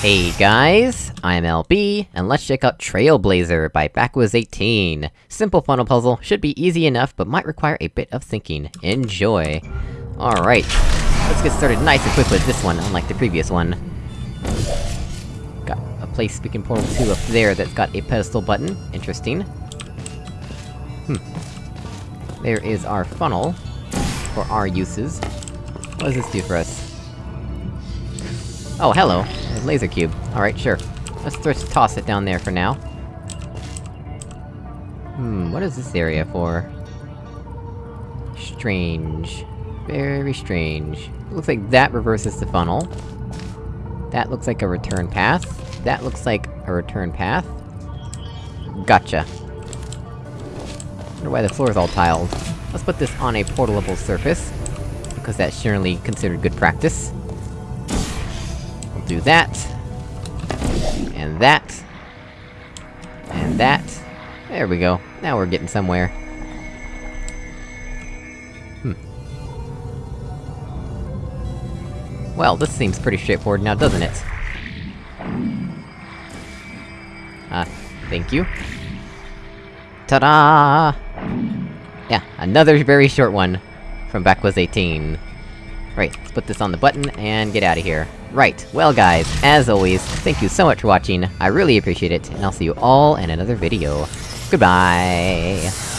Hey guys, I'm LB, and let's check out Trailblazer by Backwas18. Simple funnel puzzle, should be easy enough, but might require a bit of thinking. Enjoy! Alright, let's get started nice and quick with this one, unlike the previous one. Got a place we can portal to up there that's got a pedestal button, interesting. Hmm. There is our funnel, for our uses. What does this do for us? Oh, hello! Laser cube. Alright, sure. Let's just toss it down there for now. Hmm, what is this area for? Strange. Very strange. Looks like that reverses the funnel. That looks like a return path. That looks like a return path. Gotcha. Wonder why the floor is all tiled. Let's put this on a portalable surface, because that's generally considered good practice do that. And that. And that. There we go. Now we're getting somewhere. Hmm. Well, this seems pretty straightforward now, doesn't it? Ah, uh, thank you. Ta-da! Yeah, another very short one from Backwas18. Right, let's put this on the button, and get out of here. Right, well guys, as always, thank you so much for watching, I really appreciate it, and I'll see you all in another video. Goodbye!